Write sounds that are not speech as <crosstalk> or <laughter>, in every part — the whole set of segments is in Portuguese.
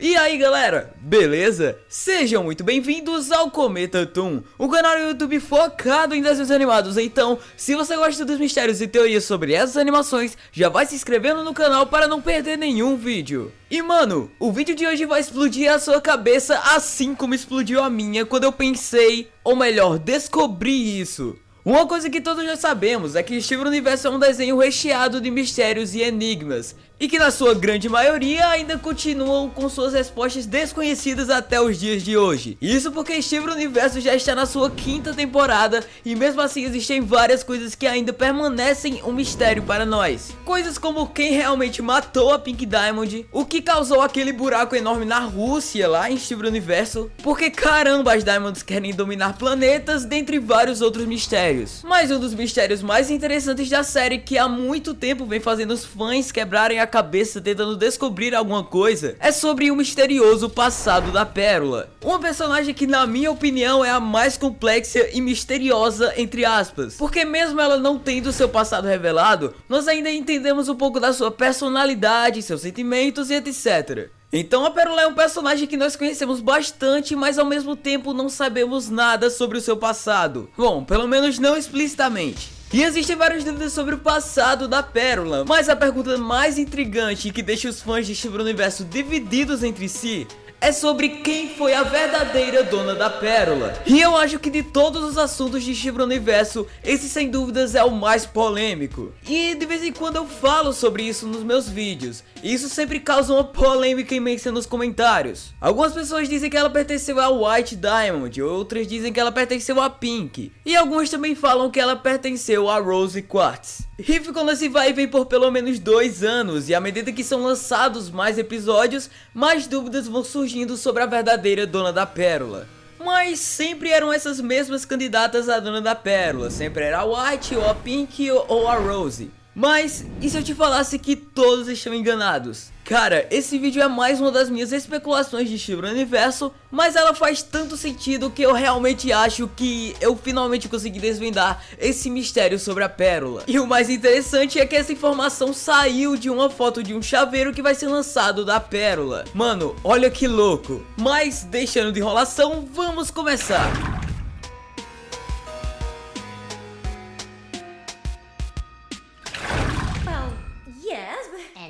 E aí galera, beleza? Sejam muito bem-vindos ao Cometa Toon, um canal no YouTube focado em desenhos animados. Então, se você gosta dos mistérios e teorias sobre essas animações, já vai se inscrevendo no canal para não perder nenhum vídeo. E mano, o vídeo de hoje vai explodir a sua cabeça assim como explodiu a minha quando eu pensei, ou melhor, descobri isso. Uma coisa que todos já sabemos é que Steven Universo é um desenho recheado de mistérios e enigmas, e que na sua grande maioria ainda continuam com suas respostas desconhecidas até os dias de hoje. Isso porque Steven Universo já está na sua quinta temporada e mesmo assim existem várias coisas que ainda permanecem um mistério para nós. Coisas como quem realmente matou a Pink Diamond, o que causou aquele buraco enorme na Rússia lá em Steven Universo, porque caramba as Diamonds querem dominar planetas, dentre vários outros mistérios. Mas um dos mistérios mais interessantes da série que há muito tempo vem fazendo os fãs quebrarem a cabeça tentando descobrir alguma coisa é sobre o misterioso passado da Pérola. Uma personagem que na minha opinião é a mais complexa e misteriosa entre aspas, porque mesmo ela não tendo seu passado revelado, nós ainda entendemos um pouco da sua personalidade, seus sentimentos e etc. Então a Pérola é um personagem que nós conhecemos bastante, mas ao mesmo tempo não sabemos nada sobre o seu passado. Bom, pelo menos não explicitamente. E existem várias dúvidas sobre o passado da Pérola, mas a pergunta mais intrigante que deixa os fãs de Steven Universo divididos entre si é sobre quem foi a verdadeira dona da pérola. E eu acho que de todos os assuntos de Steven Universo, esse sem dúvidas é o mais polêmico. E de vez em quando eu falo sobre isso nos meus vídeos, e isso sempre causa uma polêmica imensa nos comentários. Algumas pessoas dizem que ela pertenceu a White Diamond, outras dizem que ela pertenceu a Pink, e alguns também falam que ela pertenceu a Rose Quartz. E ficou nesse vai e vem por pelo menos dois anos, e à medida que são lançados mais episódios, mais dúvidas vão surgindo sobre a verdadeira dona da pérola. Mas sempre eram essas mesmas candidatas à dona da pérola, sempre era a White, ou a Pink, ou a Rose. Mas, e se eu te falasse que todos estão enganados? Cara, esse vídeo é mais uma das minhas especulações de Steven Universo, mas ela faz tanto sentido que eu realmente acho que eu finalmente consegui desvendar esse mistério sobre a pérola. E o mais interessante é que essa informação saiu de uma foto de um chaveiro que vai ser lançado da pérola. Mano, olha que louco. Mas, deixando de enrolação, vamos começar.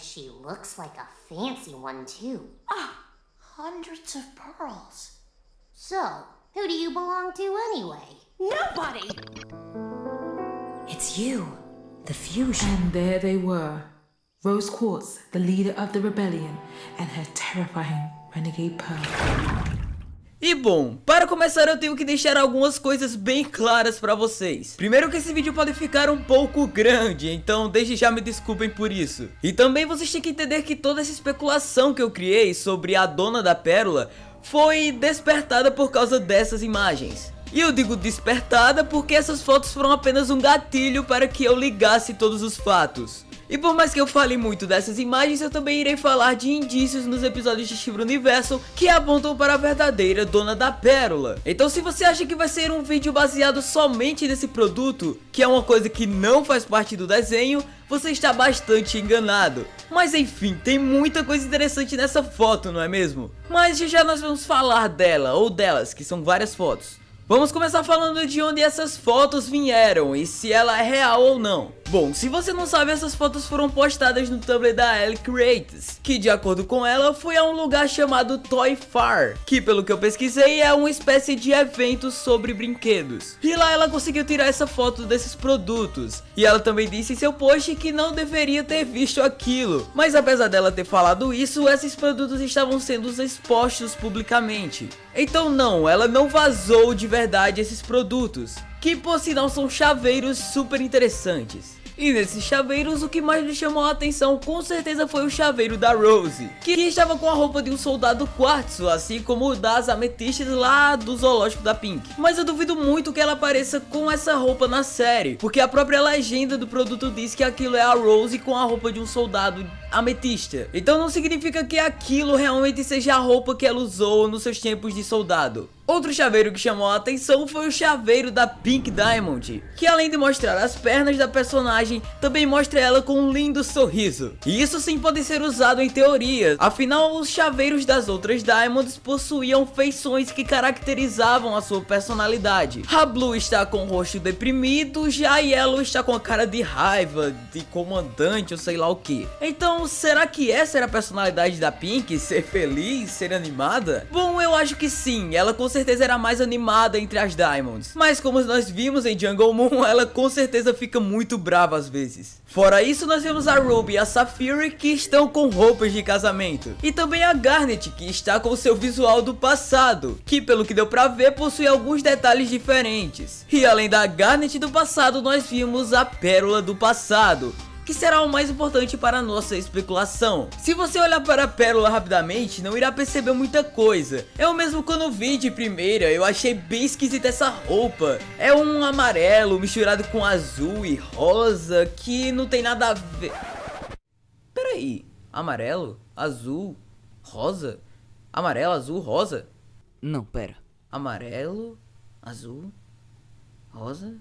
She looks like a fancy one, too. Ah, hundreds of pearls. So, who do you belong to anyway? Nobody! It's you, the fusion. And there they were. Rose Quartz, the leader of the rebellion, and her terrifying renegade pearl. E bom, para começar eu tenho que deixar algumas coisas bem claras para vocês. Primeiro que esse vídeo pode ficar um pouco grande, então desde já me desculpem por isso. E também vocês têm que entender que toda essa especulação que eu criei sobre a dona da pérola foi despertada por causa dessas imagens. E eu digo despertada porque essas fotos foram apenas um gatilho para que eu ligasse todos os fatos. E por mais que eu fale muito dessas imagens, eu também irei falar de indícios nos episódios de Steven Universo que apontam para a verdadeira dona da pérola. Então se você acha que vai ser um vídeo baseado somente nesse produto, que é uma coisa que não faz parte do desenho, você está bastante enganado. Mas enfim, tem muita coisa interessante nessa foto, não é mesmo? Mas já nós vamos falar dela, ou delas, que são várias fotos. Vamos começar falando de onde essas fotos vieram e se ela é real ou não. Bom, se você não sabe, essas fotos foram postadas no Tumblr da Ellie Creates, que de acordo com ela, foi a um lugar chamado Toy Far, que pelo que eu pesquisei é uma espécie de evento sobre brinquedos. E lá ela conseguiu tirar essa foto desses produtos, e ela também disse em seu post que não deveria ter visto aquilo, mas apesar dela ter falado isso, esses produtos estavam sendo expostos publicamente. Então não, ela não vazou de verdade esses produtos, que por sinal são chaveiros super interessantes. E nesses chaveiros, o que mais me chamou a atenção com certeza foi o chaveiro da Rose, que estava com a roupa de um soldado quartzo, assim como o das ametistas lá do zoológico da Pink. Mas eu duvido muito que ela apareça com essa roupa na série, porque a própria legenda do produto diz que aquilo é a Rose com a roupa de um soldado ametista. Então não significa que aquilo realmente seja a roupa que ela usou nos seus tempos de soldado. Outro chaveiro que chamou a atenção foi o chaveiro da Pink Diamond, que além de mostrar as pernas da personagem, também mostra ela com um lindo sorriso. E isso sim pode ser usado em teorias, afinal os chaveiros das outras Diamonds possuíam feições que caracterizavam a sua personalidade. A Blue está com o rosto deprimido, já a Yellow está com a cara de raiva, de comandante ou sei lá o que. Então será que essa era a personalidade da Pink? Ser feliz, ser animada? Bom, eu acho que sim, ela com certeza era mais animada entre as Diamonds. Mas como nós vimos em Jungle Moon, <laughs> ela com certeza fica muito brava às vezes. Fora isso, nós vemos a Ruby e a Sapphire que estão com roupas de casamento. E também a Garnet que está com seu visual do passado, que pelo que deu pra ver possui alguns detalhes diferentes. E além da Garnet do passado, nós vimos a Pérola do passado, que será o mais importante para a nossa especulação. Se você olhar para a pérola rapidamente, não irá perceber muita coisa. Eu mesmo quando vi de primeira, eu achei bem esquisita essa roupa. É um amarelo misturado com azul e rosa, que não tem nada a ver... Peraí, amarelo, azul, rosa? Amarelo, azul, rosa? Não, pera. Amarelo, azul, rosa?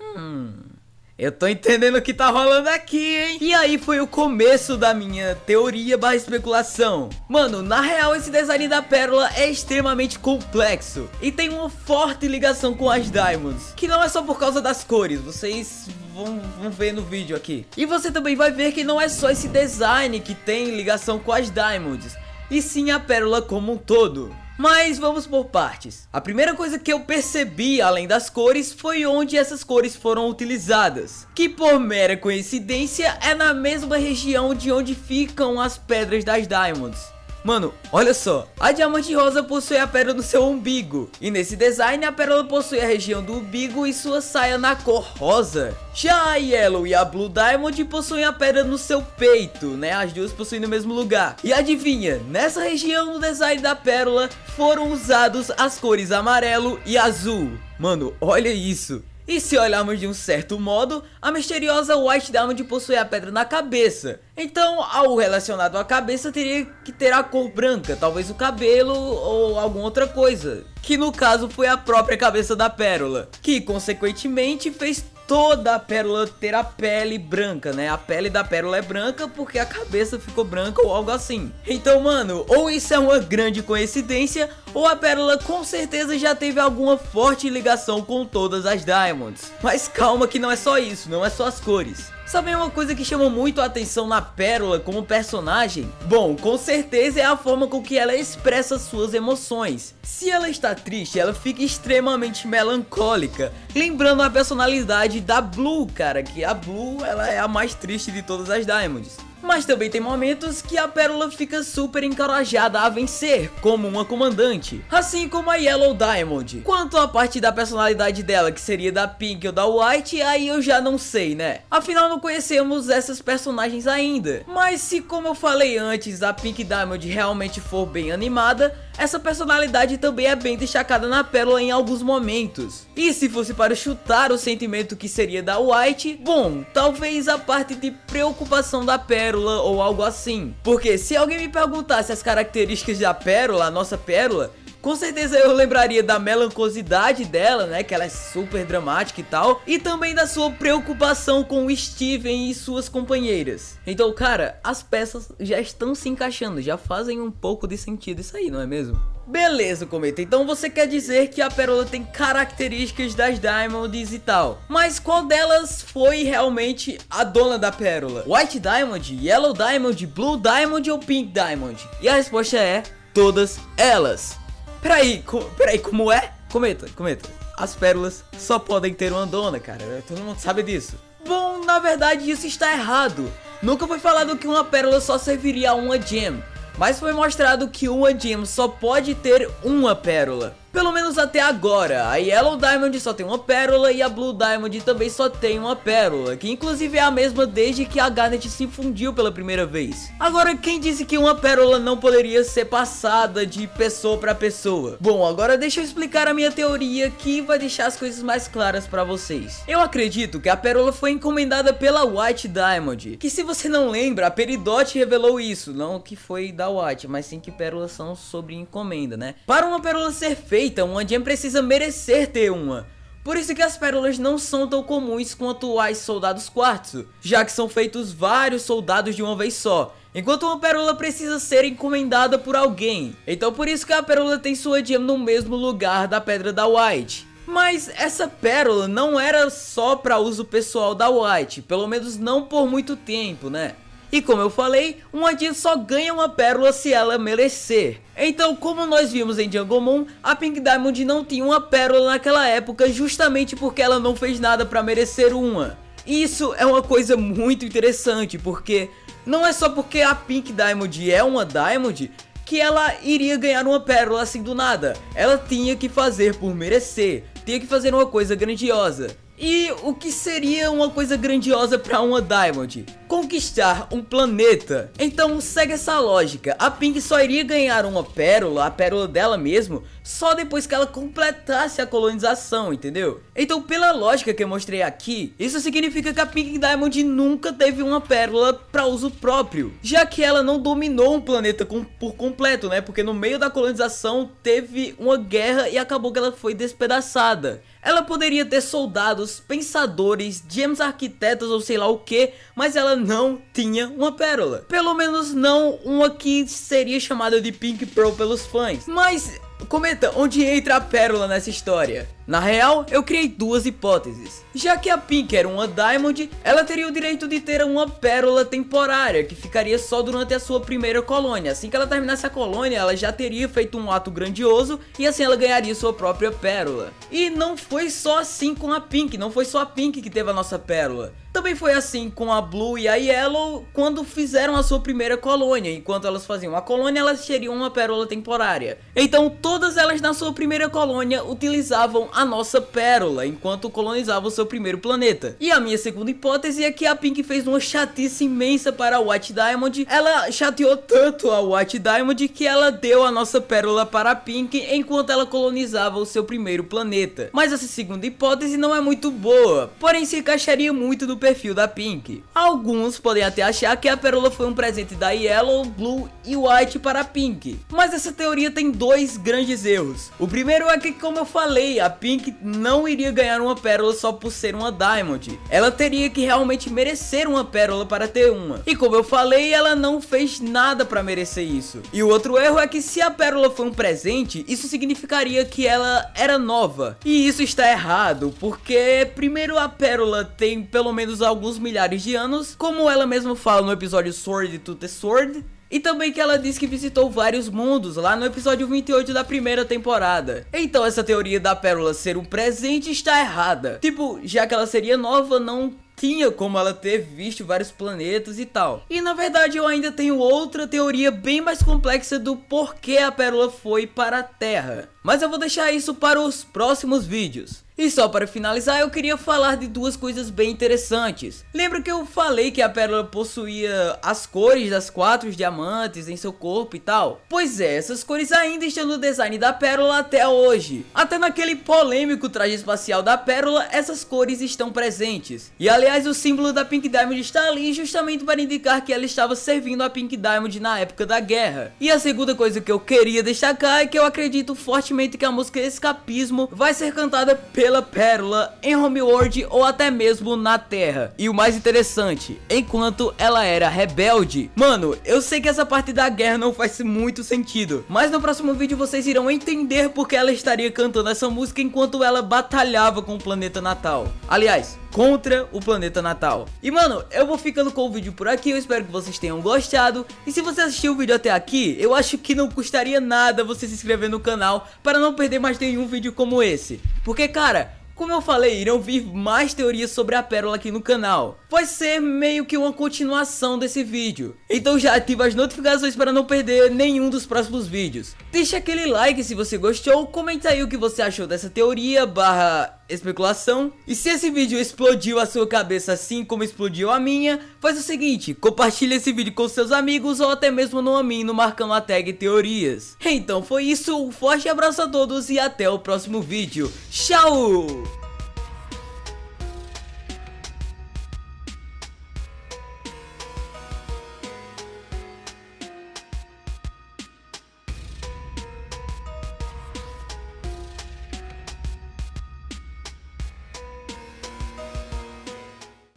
Hum... Eu tô entendendo o que tá rolando aqui, hein? E aí foi o começo da minha teoria barra especulação. Mano, na real esse design da pérola é extremamente complexo. E tem uma forte ligação com as Diamonds. Que não é só por causa das cores, vocês vão, vão ver no vídeo aqui. E você também vai ver que não é só esse design que tem ligação com as Diamonds. E sim a pérola como um todo. Mas vamos por partes. A primeira coisa que eu percebi, além das cores, foi onde essas cores foram utilizadas. Que por mera coincidência, é na mesma região de onde ficam as pedras das Diamonds. Mano, olha só, a diamante rosa possui a pérola no seu umbigo, e nesse design a pérola possui a região do umbigo e sua saia na cor rosa. Já a Yellow e a Blue Diamond possuem a pedra no seu peito, né, as duas possuem no mesmo lugar. E adivinha, nessa região no design da pérola foram usados as cores amarelo e azul. Mano, olha isso. E se olharmos de um certo modo, a misteriosa White Diamond possui a pedra na cabeça. Então, algo relacionado à cabeça teria que ter a cor branca, talvez o cabelo ou alguma outra coisa. Que no caso foi a própria cabeça da pérola, que consequentemente fez toda a pérola ter a pele branca, né? A pele da pérola é branca porque a cabeça ficou branca ou algo assim. Então, mano, ou isso é uma grande coincidência, ou a pérola com certeza já teve alguma forte ligação com todas as Diamonds. Mas calma que não é só isso, não é só as cores. Sabe uma coisa que chama muito a atenção na Pérola como personagem? Bom, com certeza é a forma com que ela expressa suas emoções. Se ela está triste, ela fica extremamente melancólica, lembrando a personalidade da Blue, cara, que a Blue ela é a mais triste de todas as Diamonds. Mas também tem momentos que a Pérola fica super encorajada a vencer, como uma comandante, assim como a Yellow Diamond. Quanto à parte da personalidade dela, que seria da Pink ou da White, aí eu já não sei, né? Afinal, não conhecemos essas personagens ainda. Mas se, como eu falei antes, a Pink Diamond realmente for bem animada, essa personalidade também é bem destacada na Pérola em alguns momentos. E se fosse para chutar o sentimento que seria da White, bom, talvez a parte de preocupação da Pérola ou algo assim. Porque se alguém me perguntasse as características da Pérola, a nossa Pérola, com certeza eu lembraria da melancosidade dela, né, que ela é super dramática e tal, e também da sua preocupação com o Steven e suas companheiras. Então, cara, as peças já estão se encaixando, já fazem um pouco de sentido isso aí, não é mesmo? Beleza, Cometa, então você quer dizer que a Pérola tem características das Diamonds e tal. Mas qual delas foi realmente a dona da Pérola? White Diamond, Yellow Diamond, Blue Diamond ou Pink Diamond? E a resposta é todas elas. Peraí, co peraí, como é? Cometa, cometa. As pérolas só podem ter uma dona, cara. Todo mundo sabe disso. Bom, na verdade isso está errado. Nunca foi falado que uma pérola só serviria a uma gem. Mas foi mostrado que uma gem só pode ter uma pérola. Pelo menos até agora, a Yellow Diamond só tem uma pérola e a Blue Diamond também só tem uma pérola, que inclusive é a mesma desde que a Garnet se fundiu pela primeira vez. Agora, quem disse que uma pérola não poderia ser passada de pessoa para pessoa? Bom, agora deixa eu explicar a minha teoria que vai deixar as coisas mais claras para vocês. Eu acredito que a pérola foi encomendada pela White Diamond, que se você não lembra, a Peridot revelou isso, não que foi da White, mas sim que pérolas são sobre encomenda, né? Para uma pérola ser feita, uma gem precisa merecer ter uma. Por isso que as pérolas não são tão comuns quanto as soldados quartzo, já que são feitos vários soldados de uma vez só, enquanto uma pérola precisa ser encomendada por alguém. Então por isso que a pérola tem sua gem no mesmo lugar da pedra da White. Mas essa pérola não era só para uso pessoal da White, pelo menos não por muito tempo, né? E como eu falei, uma Dia só ganha uma pérola se ela merecer. Então, como nós vimos em Jungle Moon, a Pink Diamond não tinha uma pérola naquela época justamente porque ela não fez nada para merecer uma. Isso é uma coisa muito interessante, porque não é só porque a Pink Diamond é uma Diamond que ela iria ganhar uma pérola assim do nada. Ela tinha que fazer por merecer, tinha que fazer uma coisa grandiosa. E o que seria uma coisa grandiosa para uma Diamond? Conquistar um planeta. Então segue essa lógica, a Pink só iria ganhar uma pérola, a pérola dela mesmo, só depois que ela completasse a colonização, entendeu? Então pela lógica que eu mostrei aqui, isso significa que a Pink Diamond nunca teve uma pérola para uso próprio, já que ela não dominou um planeta com, por completo, né? Porque no meio da colonização teve uma guerra e acabou que ela foi despedaçada. Ela poderia ter soldados, pensadores, gems arquitetos ou sei lá o que, mas ela não tinha uma pérola. Pelo menos não uma que seria chamada de Pink Pearl pelos fãs. Mas comenta onde entra a pérola nessa história. Na real, eu criei duas hipóteses. Já que a Pink era uma Diamond, ela teria o direito de ter uma pérola temporária, que ficaria só durante a sua primeira colônia. Assim que ela terminasse a colônia, ela já teria feito um ato grandioso, e assim ela ganharia sua própria pérola. E não foi só assim com a Pink, não foi só a Pink que teve a nossa pérola. Também foi assim com a Blue e a Yellow quando fizeram a sua primeira colônia. Enquanto elas faziam a colônia, elas teriam uma pérola temporária. Então todas elas na sua primeira colônia utilizavam a nossa pérola enquanto colonizavam o seu primeiro planeta. E a minha segunda hipótese é que a Pink fez uma chatice imensa para a White Diamond. Ela chateou tanto a White Diamond que ela deu a nossa pérola para a Pink enquanto ela colonizava o seu primeiro planeta. Mas essa segunda hipótese não é muito boa, porém se encaixaria muito no perfil da Pink. Alguns podem até achar que a pérola foi um presente da Yellow, Blue e White para Pink. Mas essa teoria tem dois grandes erros. O primeiro é que, como eu falei, a Pink não iria ganhar uma pérola só por ser uma Diamond. Ela teria que realmente merecer uma pérola para ter uma. E como eu falei, ela não fez nada para merecer isso. E o outro erro é que se a pérola foi um presente, isso significaria que ela era nova. E isso está errado, porque primeiro a pérola tem pelo menos alguns milhares de anos, como ela mesma fala no episódio Sword to the Sword, e também que ela diz que visitou vários mundos lá no episódio 28 da primeira temporada. Então essa teoria da pérola ser um presente está errada. Tipo, já que ela seria nova, não tinha como ela ter visto vários planetas e tal. E na verdade eu ainda tenho outra teoria bem mais complexa do porquê a pérola foi para a Terra. Mas eu vou deixar isso para os próximos vídeos. E só para finalizar, eu queria falar de duas coisas bem interessantes. Lembra que eu falei que a pérola possuía as cores das quatro diamantes em seu corpo e tal? Pois é, essas cores ainda estão no design da pérola até hoje. Até naquele polêmico traje espacial da pérola, essas cores estão presentes. E aliás, o símbolo da Pink Diamond está ali justamente para indicar que ela estava servindo a Pink Diamond na época da guerra. E a segunda coisa que eu queria destacar é que eu acredito fortemente que a música Escapismo vai ser cantada pela Pérola em Homeworld ou até mesmo na Terra. E o mais interessante, enquanto ela era rebelde. Mano, eu sei que essa parte da guerra não faz muito sentido, mas no próximo vídeo vocês irão entender porque ela estaria cantando essa música enquanto ela batalhava com o planeta natal. Aliás, contra o planeta natal. E mano, eu vou ficando com o vídeo por aqui, eu espero que vocês tenham gostado. E se você assistiu o vídeo até aqui, eu acho que não custaria nada você se inscrever no canal para não perder mais nenhum vídeo como esse. Porque cara, como eu falei, irão vir mais teorias sobre a pérola aqui no canal. Vai ser meio que uma continuação desse vídeo. Então já ativa as notificações para não perder nenhum dos próximos vídeos. Deixa aquele like se você gostou, comenta aí o que você achou dessa teoria barra especulação. E se esse vídeo explodiu a sua cabeça assim como explodiu a minha, faz o seguinte, compartilha esse vídeo com seus amigos ou até mesmo no Amino marcando a tag teorias. Então foi isso, um forte abraço a todos e até o próximo vídeo. Tchau!